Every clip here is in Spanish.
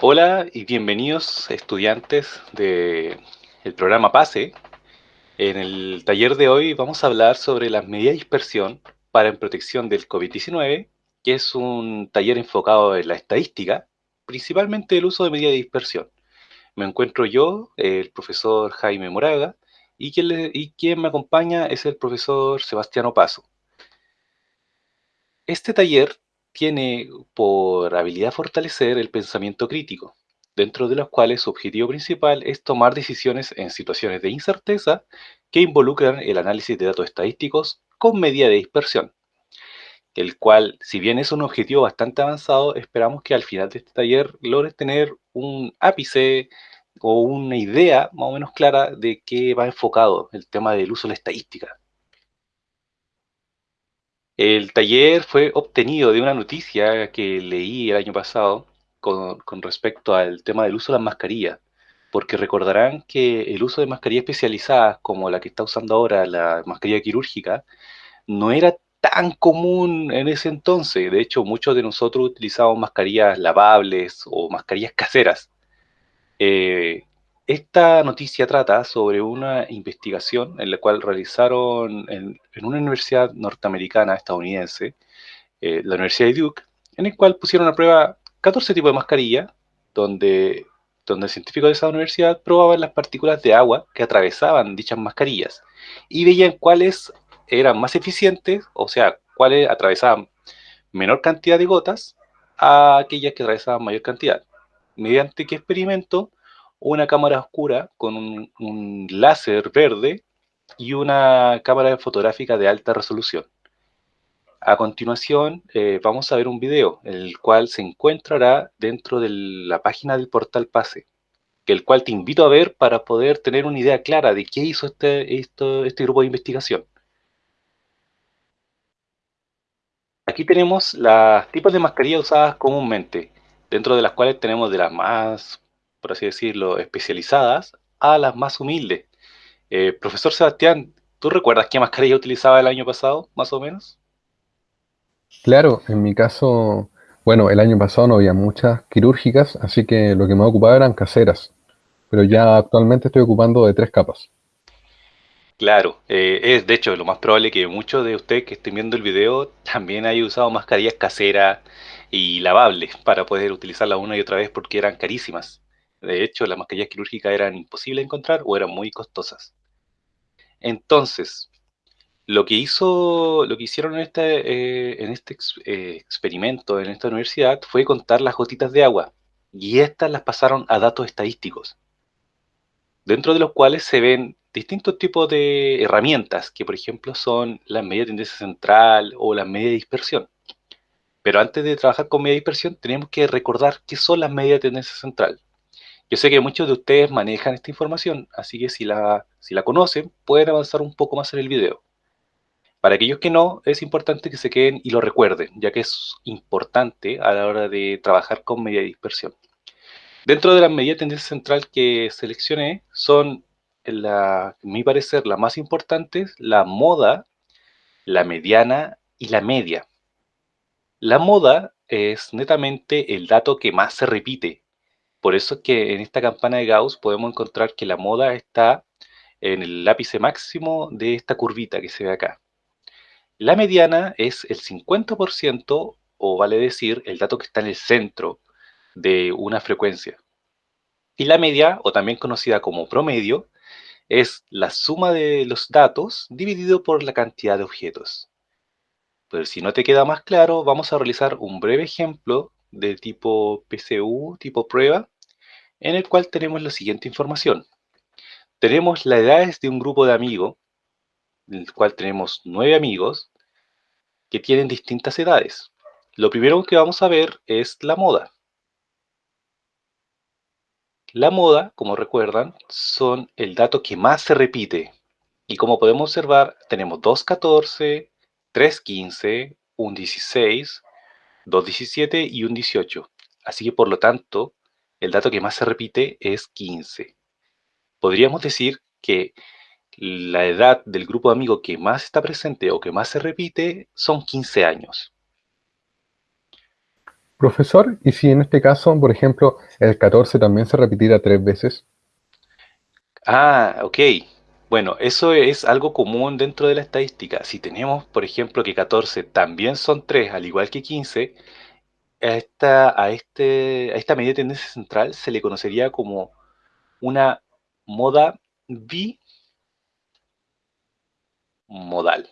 Hola y bienvenidos estudiantes del programa PASE. En el taller de hoy vamos a hablar sobre las medidas de dispersión para en protección del COVID-19, que es un taller enfocado en la estadística, principalmente el uso de medidas de dispersión. Me encuentro yo, el profesor Jaime Moraga, y quien, me acompaña es el profesor Sebastiano Paso. Este taller tiene por habilidad fortalecer el pensamiento crítico, dentro de los cuales su objetivo principal es tomar decisiones en situaciones de incerteza que involucran el análisis de datos estadísticos con medida de dispersión, el cual, si bien es un objetivo bastante avanzado, esperamos que al final de este taller logres tener un ápice o una idea más o menos clara de qué va enfocado el tema del uso de la estadística. El taller fue obtenido de una noticia que leí el año pasado con, respecto al tema del uso de las mascarillas, porque recordarán que el uso de mascarillas especializadas, como la que está usando ahora la mascarilla quirúrgica, no era tan común en ese entonces. De hecho, muchos de nosotros utilizábamos mascarillas lavables o mascarillas caseras. Eh, esta noticia trata sobre una investigación en la cual realizaron en, una universidad norteamericana, estadounidense, eh, la Universidad de Duke, en el cual pusieron a prueba 14 tipos de mascarilla, donde, donde científicos de esa universidad probaban las partículas de agua que atravesaban dichas mascarillas y veían cuáles eran más eficientes, o sea, cuáles atravesaban menor cantidad de gotas a aquellas que atravesaban mayor cantidad. Mediante qué experimento una cámara oscura con un, láser verde y una cámara fotográfica de alta resolución. A continuación eh, vamos a ver un video, el cual se encontrará dentro de la página del portal PASE, el cual te invito a ver para poder tener una idea clara de qué hizo este, este grupo de investigación. Aquí tenemos los tipos de mascarillas usadas comúnmente, dentro de las cuales tenemos de las más por así decirlo, especializadas a las más humildes. Eh, profesor Sebastián, ¿tú recuerdas qué mascarilla utilizaba el año pasado, más o menos? Claro, en mi caso, bueno, el año pasado no había muchas quirúrgicas, así que lo que me ocupaba eran caseras, pero ya actualmente estoy ocupando de tres capas. Claro, eh, es de hecho lo más probable que muchos de ustedes que estén viendo el video también hayan usado mascarillas caseras y lavables para poder utilizarlas una y otra vez porque eran carísimas. De hecho, las mascarillas quirúrgicas eran imposibles de encontrar o eran muy costosas. Entonces, lo que hizo, lo que hicieron en este, eh, en este eh, experimento en esta universidad fue contar las gotitas de agua y estas las pasaron a datos estadísticos, dentro de los cuales se ven distintos tipos de herramientas, que por ejemplo son las medidas de tendencia central o las medidas de dispersión. Pero antes de trabajar con medidas de dispersión, tenemos que recordar qué son las medidas de tendencia central. Yo sé que muchos de ustedes manejan esta información, así que si la, conocen, pueden avanzar un poco más en el video. Para aquellos que no, es importante que se queden y lo recuerden, ya que es importante a la hora de trabajar con media dispersión. Dentro de las medidas de tendencia central que seleccioné, son, la, a mi parecer, las más importantes, la moda, la mediana y la media. La moda es netamente el dato que más se repite, por eso es que en esta campana de Gauss podemos encontrar que la moda está en el lápice máximo de esta curvita que se ve acá. La mediana es el 50%, o vale decir, el dato que está en el centro de una frecuencia. Y la media, o también conocida como promedio, es la suma de los datos dividido por la cantidad de objetos. Pero si no te queda más claro, vamos a realizar un breve ejemplo de tipo PCU, tipo prueba, en el cual tenemos la siguiente información. Tenemos las edades de un grupo de amigos, en el cual tenemos nueve amigos que tienen distintas edades. Lo primero que vamos a ver es la moda. La moda, como recuerdan, son el dato que más se repite. Y como podemos observar, tenemos 2.14, 3.15, un 16, 2.17 y un 18. Así que por lo tanto, el dato que más se repite es 15. Podríamos decir que la edad del grupo de amigos que más está presente o que más se repite son 15 años. Profesor, ¿y si en este caso, por ejemplo, el 14 también se repitiera tres veces? Ah, ok. Bueno, eso es algo común dentro de la estadística. Si tenemos, por ejemplo, que 14 también son 3, al igual que 15, a esta, a este, a esta medida de tendencia central se le conocería como una moda bimodal.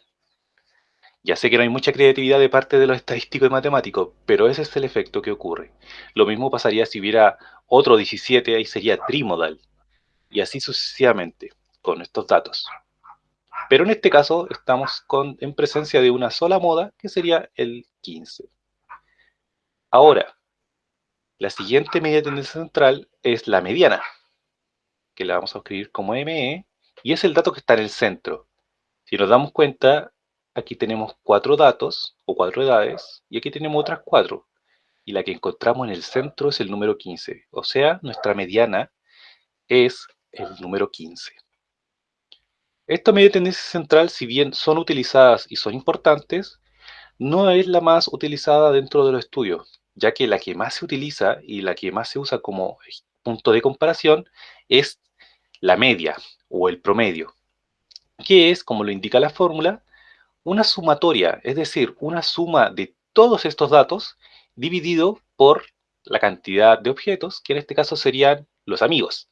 Ya sé que no hay mucha creatividad de parte de los estadísticos y matemáticos, pero ese es el efecto que ocurre. Lo mismo pasaría si hubiera otro 17, ahí sería trimodal. Y así sucesivamente, con estos datos. Pero en este caso estamos con, en presencia de una sola moda, que sería el 15. Ahora, la siguiente medida de tendencia central es la mediana, que la vamos a escribir como ME, y es el dato que está en el centro. Si nos damos cuenta, aquí tenemos cuatro datos o cuatro edades y aquí tenemos otras cuatro. Y la que encontramos en el centro es el número 15. O sea, nuestra mediana es el número 15. Esta medida de tendencia central, si bien son utilizadas y son importantes, no es la más utilizada dentro de los estudios, ya que la que más se utiliza y la que más se usa como punto de comparación es la media o el promedio, que es, como lo indica la fórmula, una sumatoria, es decir, una suma de todos estos datos dividido por la cantidad de objetos, que en este caso serían los amigos.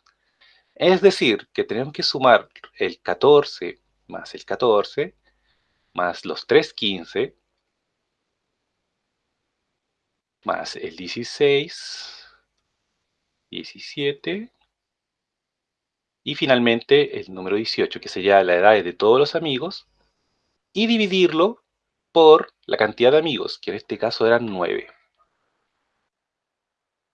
Es decir, que tenemos que sumar el 14 más el 14 más los 3 15 más el 16, 17 y finalmente el número 18, que sería la edad de todos los amigos, y dividirlo por la cantidad de amigos, que en este caso eran 9.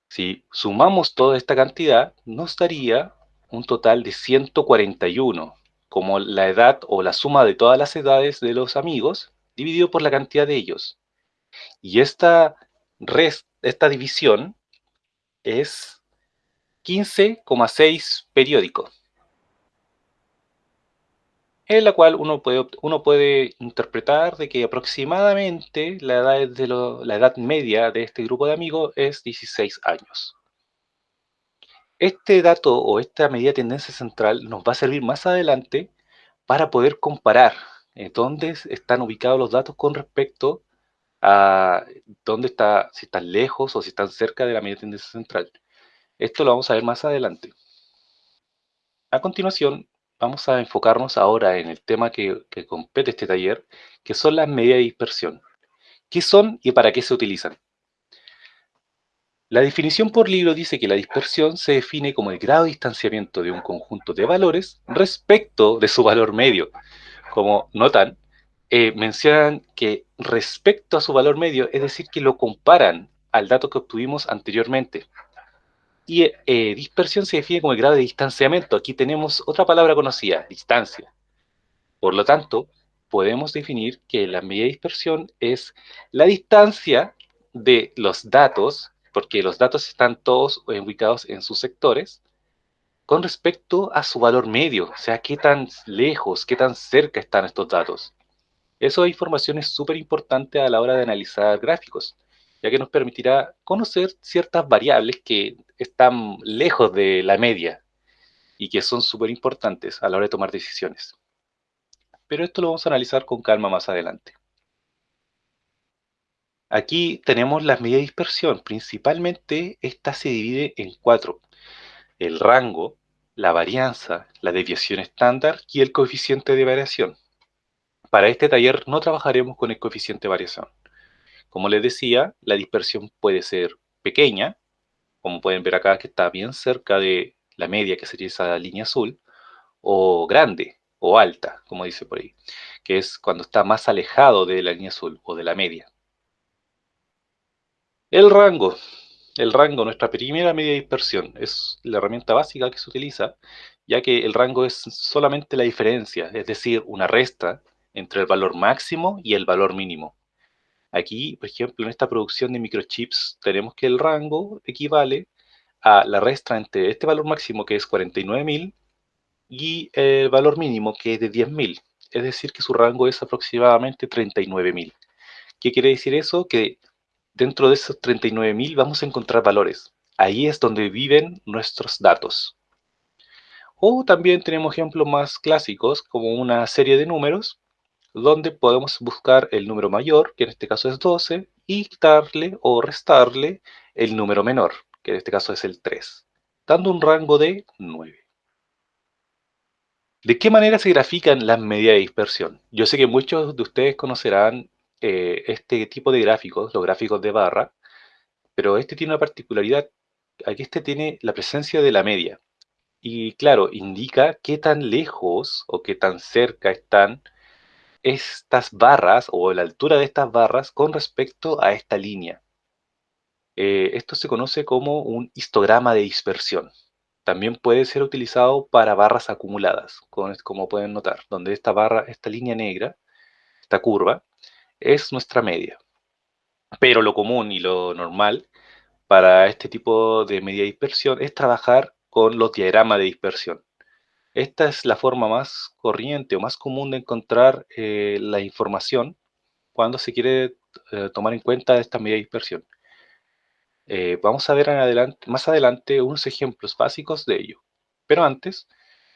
Si sumamos toda esta cantidad, nos daría un total de 141, como la edad o la suma de todas las edades de los amigos, dividido por la cantidad de ellos. Y esta, esta división es 15,6 periódico en la cual uno puede, uno puede interpretar de que aproximadamente la edad, de la edad media de este grupo de amigos es 16 años. Este dato o esta medida de tendencia central nos va a servir más adelante para poder comparar eh, dónde están ubicados los datos con respecto a dónde está, si están lejos o si están cerca de la medida de tendencia central. Esto lo vamos a ver más adelante. A continuación, vamos a enfocarnos ahora en el tema que, compete este taller, que son las medidas de dispersión. ¿Qué son y para qué se utilizan? La definición por libro dice que la dispersión se define como el grado de distanciamiento de un conjunto de valores respecto de su valor medio. Como notan, eh, mencionan que respecto a su valor medio, es decir, que lo comparan al dato que obtuvimos anteriormente. Y eh, dispersión se define como el grado de distanciamiento. Aquí tenemos otra palabra conocida, distancia. Por lo tanto, podemos definir que la medida de dispersión es la distancia de los datos, porque los datos están todos ubicados en sus sectores, con respecto a su valor medio, o sea, qué tan lejos, qué tan cerca están estos datos. Esa información es súper importante a la hora de analizar gráficos ya que nos permitirá conocer ciertas variables que están lejos de la media y que son súper importantes a la hora de tomar decisiones. Pero esto lo vamos a analizar con calma más adelante. Aquí tenemos las medidas de dispersión. Principalmente, esta se divide en cuatro. El rango, la varianza, la desviación estándar y el coeficiente de variación. Para este taller no trabajaremos con el coeficiente de variación. Como les decía, la dispersión puede ser pequeña, como pueden ver acá que está bien cerca de la media, que sería esa línea azul, o grande, o alta, como dice por ahí, que es cuando está más alejado de la línea azul o de la media. El rango. El rango, nuestra primera media de dispersión, es la herramienta básica que se utiliza, ya que el rango es solamente la diferencia, es decir, una resta entre el valor máximo y el valor mínimo. Aquí, por ejemplo, en esta producción de microchips, tenemos que el rango equivale a la resta entre este valor máximo, que es 49.000, y el valor mínimo, que es de 10.000. Es decir, que su rango es aproximadamente 39.000. ¿Qué quiere decir eso? Que dentro de esos 39.000 vamos a encontrar valores. Ahí es donde viven nuestros datos. O también tenemos ejemplos más clásicos, como una serie de números, donde podemos buscar el número mayor, que en este caso es 12, y quitarle o restarle el número menor, que en este caso es el 3, dando un rango de 9. ¿De qué manera se grafican las medidas de dispersión? Yo sé que muchos de ustedes conocerán eh, este tipo de gráficos, los gráficos de barra, pero este tiene una particularidad. Aquí este tiene la presencia de la media. Y claro, indica qué tan lejos o qué tan cerca están estas barras o la altura de estas barras con respecto a esta línea. Eh, esto se conoce como un histograma de dispersión. También puede ser utilizado para barras acumuladas, como pueden notar, donde esta barra, esta línea negra, esta curva, es nuestra media. Pero lo común y lo normal para este tipo de media dispersión es trabajar con los diagramas de dispersión. Esta es la forma más corriente o más común de encontrar eh, la información cuando se quiere eh, tomar en cuenta esta media dispersión. Eh, vamos a ver más adelante unos ejemplos básicos de ello. Pero antes,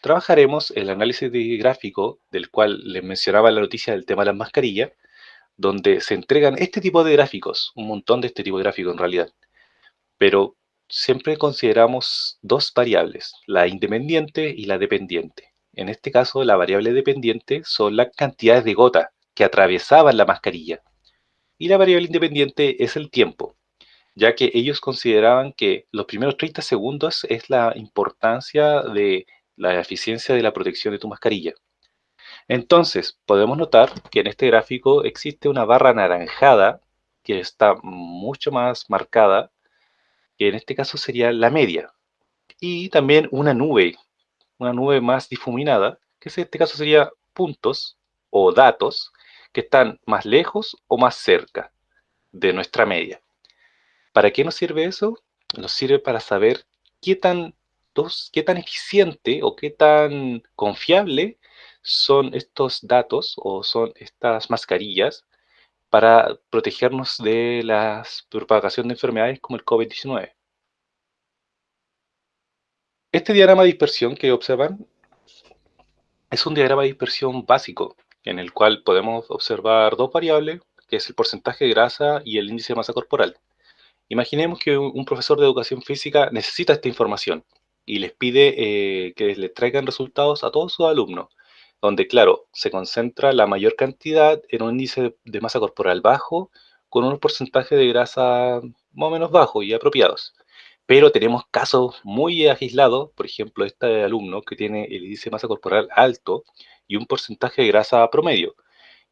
trabajaremos el análisis de gráfico, del cual les mencionaba la noticia del tema de las mascarillas, donde se entregan este tipo de gráficos, un montón de este tipo de gráficos en realidad. Pero siempre consideramos dos variables, la independiente y la dependiente. En este caso, la variable dependiente son las cantidades de gota que atravesaban la mascarilla. Y la variable independiente es el tiempo, ya que ellos consideraban que los primeros 30 segundos es la importancia de la eficiencia de la protección de tu mascarilla. Entonces, podemos notar que en este gráfico existe una barra anaranjada que está mucho más marcada, que en este caso sería la media. Y también una nube, una nube más difuminada, que en este caso sería puntos o datos que están más lejos o más cerca de nuestra media. ¿Para qué nos sirve eso? Nos sirve para saber qué tan, qué tan eficiente o qué tan confiable son estos datos o son estas mascarillas para protegernos de la propagación de enfermedades como el COVID-19. Este diagrama de dispersión que observan es un diagrama de dispersión básico en el cual podemos observar dos variables, que es el porcentaje de grasa y el índice de masa corporal. Imaginemos que un profesor de educación física necesita esta información y les pide eh, que les traigan resultados a todos sus alumnos donde, claro, se concentra la mayor cantidad en un índice de masa corporal bajo, con un porcentaje de grasa más o menos bajo y apropiados. Pero tenemos casos muy aislados, por ejemplo, este alumno que tiene el índice de masa corporal alto y un porcentaje de grasa promedio,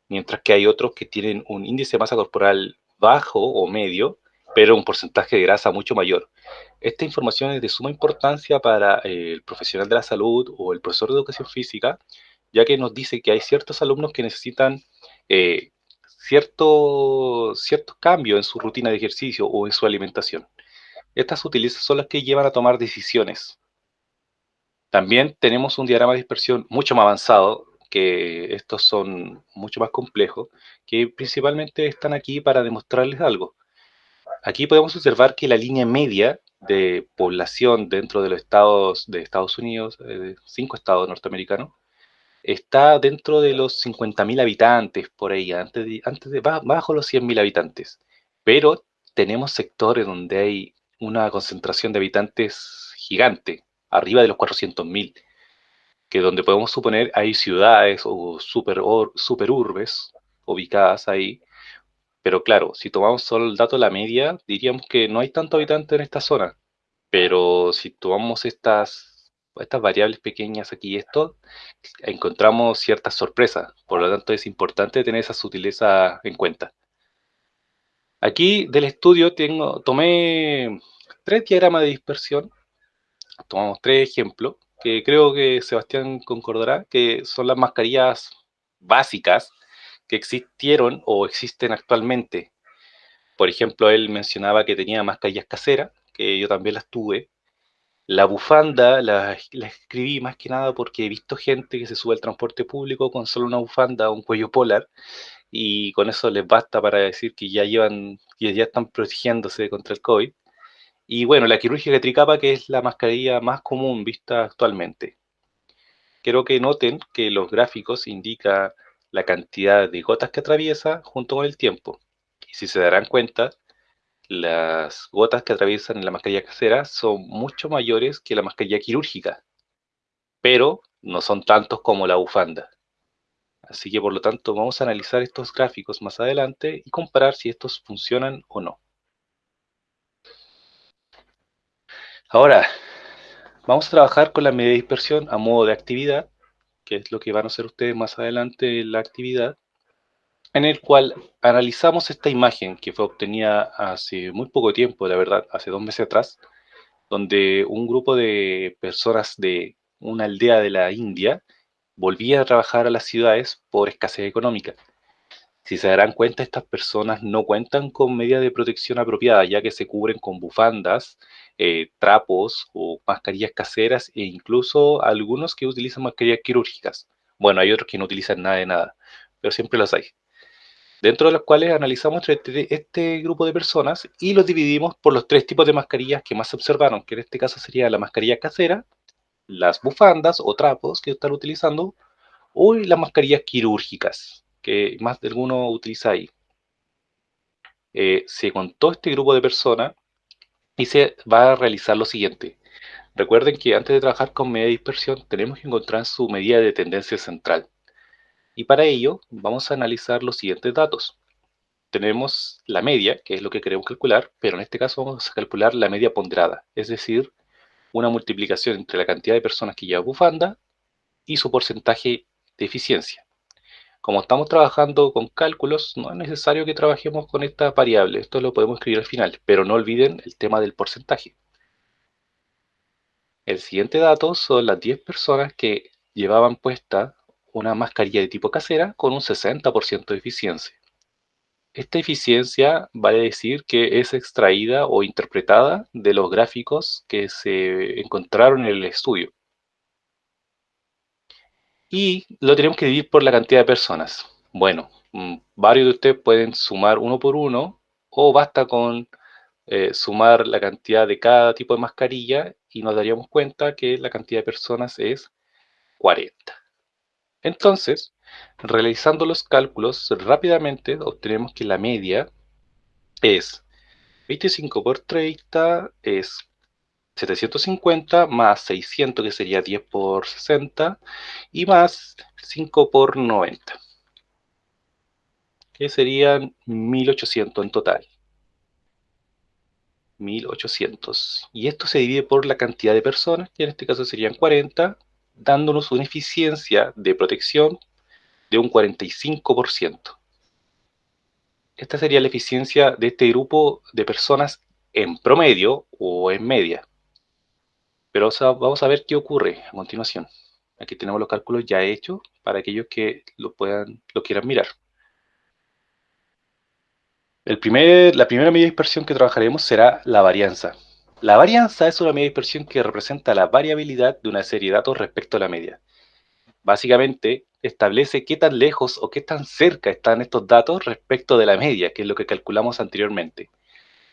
mientras que hay otros que tienen un índice de masa corporal bajo o medio, pero un porcentaje de grasa mucho mayor. Esta información es de suma importancia para el profesional de la salud o el profesor de educación física, ya que nos dice que hay ciertos alumnos que necesitan eh, cierto, cambios en su rutina de ejercicio o en su alimentación. Estas utilizas son las que llevan a tomar decisiones. También tenemos un diagrama de dispersión mucho más avanzado, que estos son mucho más complejos, que principalmente están aquí para demostrarles algo. Aquí podemos observar que la línea media de población dentro de los estados de Estados Unidos, eh, cinco estados norteamericanos, está dentro de los 50.000 habitantes, por ahí, antes de, antes de, bajo los 100.000 habitantes. Pero tenemos sectores donde hay una concentración de habitantes gigante, arriba de los 400.000, que donde podemos suponer hay ciudades o super, super urbes ubicadas ahí. Pero claro, si tomamos solo el dato de la media, diríamos que no hay tanto habitante en esta zona. Pero si tomamos estas estas variables pequeñas aquí esto, encontramos ciertas sorpresas. Por lo tanto, es importante tener esa sutileza en cuenta. Aquí del estudio tengo, tomé tres diagramas de dispersión. Tomamos tres ejemplos, que creo que Sebastián concordará, que son las mascarillas básicas que existieron o existen actualmente. Por ejemplo, él mencionaba que tenía mascarillas caseras, que yo también las tuve, la bufanda la, escribí más que nada porque he visto gente que se sube al transporte público con solo una bufanda, un cuello polar, y con eso les basta para decir que ya llevan, que ya están protegiéndose contra el COVID. Y bueno, la quirúrgica tricapa, que es la mascarilla más común vista actualmente. Quiero que noten que los gráficos indican la cantidad de gotas que atraviesa junto con el tiempo. Y si se darán cuenta, las gotas que atraviesan la mascarilla casera son mucho mayores que la mascarilla quirúrgica, pero no son tantos como la bufanda. Así que por lo tanto vamos a analizar estos gráficos más adelante y comparar si estos funcionan o no. Ahora, vamos a trabajar con la medida de dispersión a modo de actividad, que es lo que van a hacer ustedes más adelante en la actividad, en el cual analizamos esta imagen que fue obtenida hace muy poco tiempo, la verdad, hace dos meses atrás, donde un grupo de personas de una aldea de la India volvía a trabajar a las ciudades por escasez económica. Si se darán cuenta, estas personas no cuentan con medidas de protección apropiadas, ya que se cubren con bufandas, eh, trapos o mascarillas caseras e incluso algunos que utilizan mascarillas quirúrgicas. Bueno, hay otros que no utilizan nada de nada, pero siempre los hay. Dentro de los cuales analizamos este, este grupo de personas y los dividimos por los tres tipos de mascarillas que más se observaron, que en este caso sería la mascarilla casera, las bufandas o trapos que están utilizando o las mascarillas quirúrgicas que más de alguno utiliza ahí. Eh, se contó este grupo de personas y se va a realizar lo siguiente. Recuerden que antes de trabajar con medida de dispersión tenemos que encontrar su medida de tendencia central. Y para ello vamos a analizar los siguientes datos. Tenemos la media, que es lo que queremos calcular, pero en este caso vamos a calcular la media ponderada, es decir, una multiplicación entre la cantidad de personas que lleva bufanda y su porcentaje de eficiencia. Como estamos trabajando con cálculos, no es necesario que trabajemos con esta variable. Esto lo podemos escribir al final, pero no olviden el tema del porcentaje. El siguiente dato son las 10 personas que llevaban puesta una mascarilla de tipo casera con un 60% de eficiencia. Esta eficiencia vale decir que es extraída o interpretada de los gráficos que se encontraron en el estudio. Y lo tenemos que dividir por la cantidad de personas. Bueno, mm, varios de ustedes pueden sumar uno por uno o basta con eh, sumar la cantidad de cada tipo de mascarilla y nos daríamos cuenta que la cantidad de personas es 40. Entonces, realizando los cálculos rápidamente obtenemos que la media es 25 por 30 es 750 más 600 que sería 10 por 60 y más 5 por 90 que serían 1800 en total. 1800 y esto se divide por la cantidad de personas que en este caso serían 40 dándonos una eficiencia de protección de un 45%. Esta sería la eficiencia de este grupo de personas en promedio o en media. Pero vamos a ver qué ocurre a continuación. Aquí tenemos los cálculos ya hechos para aquellos que lo, puedan, lo quieran mirar. La primera medida de dispersión que trabajaremos será la varianza. La varianza es una medida de dispersión que representa la variabilidad de una serie de datos respecto a la media. Básicamente, establece qué tan lejos o qué tan cerca están estos datos respecto de la media, que es lo que calculamos anteriormente.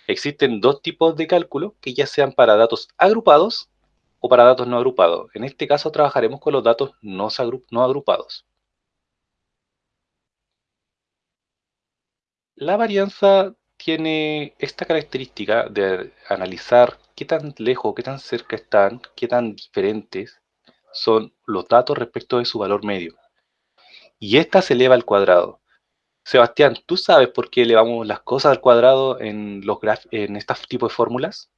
Existen dos tipos de cálculo, que ya sean para datos agrupados o para datos no agrupados. En este caso trabajaremos con los datos no, no agrupados. La varianza tiene esta característica de analizar qué tan lejos, qué tan cerca están, qué tan diferentes son los datos respecto de su valor medio. Y esta se eleva al cuadrado. Sebastián, ¿tú sabes por qué elevamos las cosas al cuadrado en, los en estos tipos de fórmulas?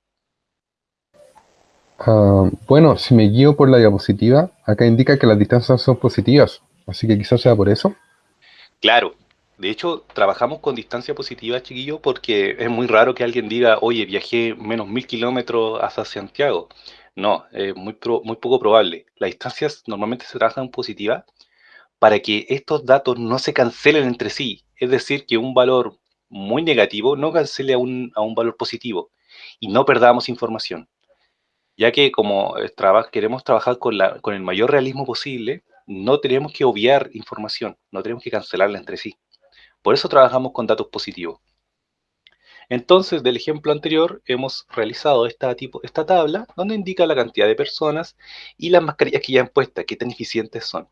Ah, bueno, si me guío por la diapositiva, acá indica que las distancias son positivas, así que quizás sea por eso. Claro, de hecho, trabajamos con distancia positiva, chiquillo, porque es muy raro que alguien diga, oye, viajé menos mil kilómetros hasta Santiago. No, es muy, poco probable. Las distancias normalmente se trabajan positivas para que estos datos no se cancelen entre sí. Es decir, que un valor muy negativo no cancele a un, a un valor positivo y no perdamos información. Ya que como eh, queremos trabajar con, la, con el mayor realismo posible, no tenemos que obviar información, no tenemos que cancelarla entre sí. Por eso trabajamos con datos positivos. Entonces, del ejemplo anterior, hemos realizado esta, tabla donde indica la cantidad de personas y las mascarillas que ya han puesto, qué tan eficientes son.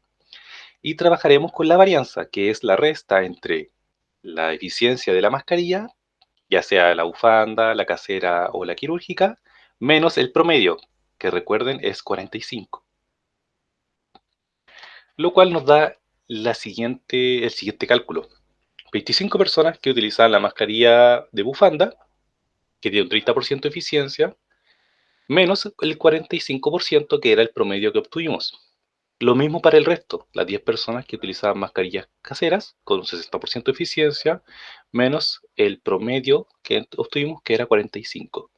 Y trabajaremos con la varianza, que es la resta entre la eficiencia de la mascarilla, ya sea la bufanda, la casera o la quirúrgica, menos el promedio, que recuerden es 45. Lo cual nos da el siguiente cálculo. 25 personas que utilizaban la mascarilla de bufanda, que tiene un 30% de eficiencia, menos el 45% que era el promedio que obtuvimos. Lo mismo para el resto, las 10 personas que utilizaban mascarillas caseras con un 60% de eficiencia, menos el promedio que obtuvimos, que era 45.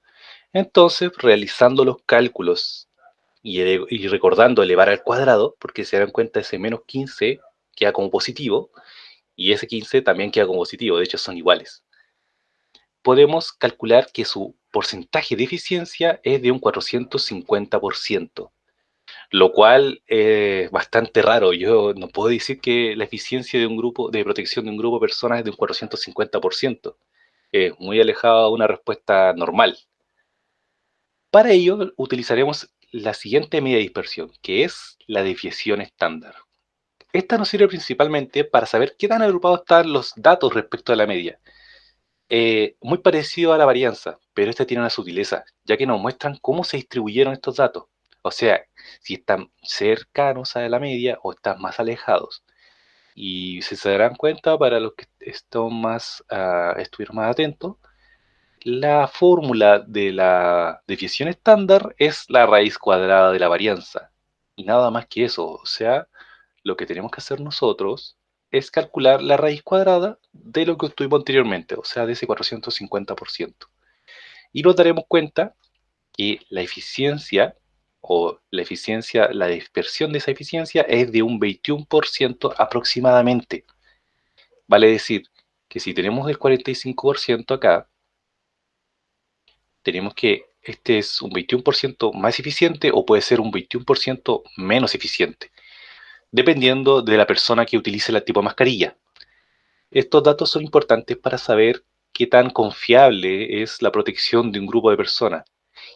Entonces, realizando los cálculos y, recordando elevar al cuadrado, porque se dan cuenta ese menos 15 queda como positivo, y ese 15 también queda como positivo, de hecho son iguales. Podemos calcular que su porcentaje de eficiencia es de un 450%, lo cual es bastante raro. Yo no puedo decir que la eficiencia de un grupo de protección de un grupo de personas es de un 450%. Es muy alejado de una respuesta normal. Para ello utilizaremos la siguiente media de dispersión, que es la desviación estándar. Esta nos sirve principalmente para saber qué tan agrupados están los datos respecto a la media. Eh, muy parecido a la varianza, pero este tiene una sutileza, ya que nos muestran cómo se distribuyeron estos datos. O sea, si están cercanos a la media o están más alejados. Y si se darán cuenta, para los que están más, uh, estuvieron más atentos, la fórmula de la desviación estándar es la raíz cuadrada de la varianza. Y nada más que eso, o sea, lo que tenemos que hacer nosotros es calcular la raíz cuadrada de lo que obtuvimos anteriormente, o sea, de ese 450%. Y nos daremos cuenta que la eficiencia o la eficiencia, la dispersión de esa eficiencia es de un 21% aproximadamente. Vale decir que si tenemos el 45% acá, tenemos que este es un 21% más eficiente o puede ser un 21% menos eficiente dependiendo de la persona que utilice el tipo de mascarilla. Estos datos son importantes para saber qué tan confiable es la protección de un grupo de personas.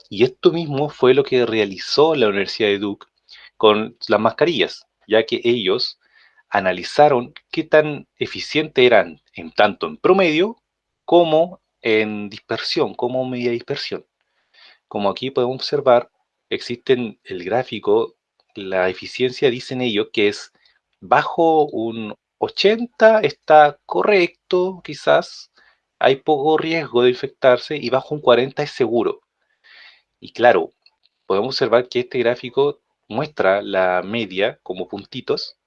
Y esto mismo fue lo que realizó la Universidad de Duke con las mascarillas, ya que ellos analizaron qué tan eficientes eran en tanto en promedio como en dispersión, como media dispersión. Como aquí podemos observar, existe el gráfico la eficiencia dicen ellos que es bajo un 80 está correcto, quizás hay poco riesgo de infectarse y bajo un 40 es seguro. Y claro, podemos observar que este gráfico muestra la media como puntitos,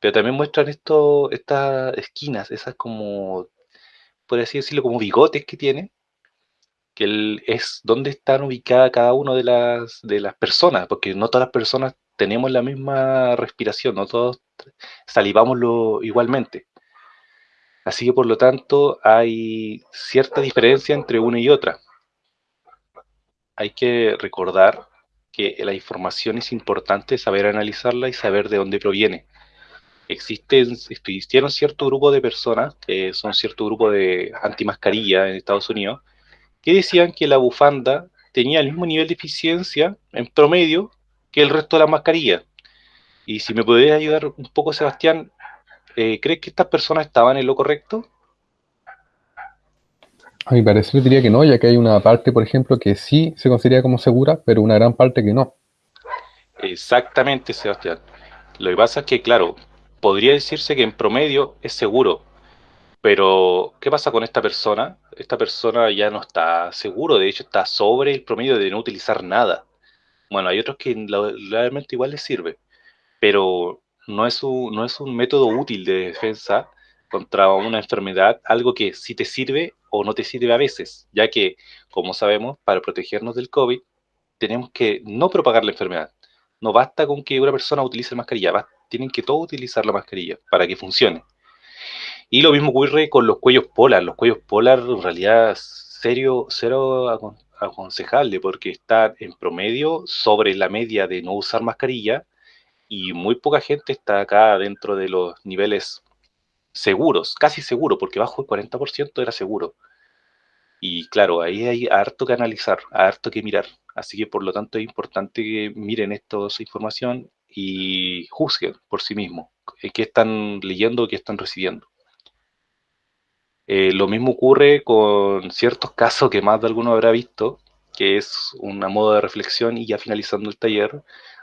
pero también muestran esto, estas esquinas, esas como, por así decirlo, como bigotes que tiene, que es donde están ubicadas cada una de las, de las personas, porque no todas las personas tenemos la misma respiración, no todos salivamos lo, igualmente. Así que por lo tanto hay cierta diferencia entre una y otra. Hay que recordar que la información es importante saber analizarla y saber de dónde proviene. Existen, existieron cierto grupo de personas, que son cierto grupo de antimascarilla en Estados Unidos, que decían que la bufanda tenía el mismo nivel de eficiencia en promedio que el resto de la mascarilla. Y si me podrías ayudar un poco, Sebastián, eh, ¿crees que estas personas estaban en lo correcto? A mi parecer diría que no, ya que hay una parte, por ejemplo, que sí se considera como segura, pero una gran parte que no. Exactamente, Sebastián. Lo que pasa es que, claro, podría decirse que en promedio es seguro, pero ¿qué pasa con esta persona? Esta persona ya no está seguro, de hecho está sobre el promedio de no utilizar nada. Bueno, hay otros que realmente igual les sirve, pero no es, un, no es un método útil de defensa contra una enfermedad, algo que sí te sirve o no te sirve a veces, ya que, como sabemos, para protegernos del COVID, tenemos que no propagar la enfermedad. No basta con que una persona utilice la mascarilla, tienen que todos utilizar la mascarilla para que funcione. Y lo mismo ocurre con los cuellos polar. Los cuellos polar, en realidad, serio, cero aconsejable porque está en promedio sobre la media de no usar mascarilla y muy poca gente está acá dentro de los niveles seguros, casi seguro, porque bajo el 40% era seguro. Y claro, ahí hay harto que analizar, harto que mirar. Así que por lo tanto es importante que miren esta información y juzguen por sí mismos qué están leyendo, qué están recibiendo. Eh, lo mismo ocurre con ciertos casos que más de alguno habrá visto, que es una modo de reflexión y ya finalizando el taller,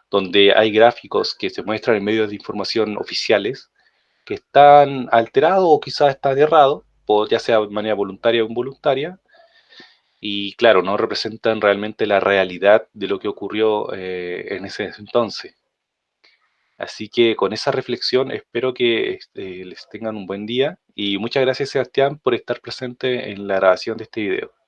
donde hay gráficos que se muestran en medios de información oficiales que están alterados o quizás están errados, ya sea de manera voluntaria o involuntaria, y claro, no representan realmente la realidad de lo que ocurrió eh, en ese entonces. Así que con esa reflexión espero que este, les tengan un buen día y muchas gracias Sebastián por estar presente en la grabación de este video.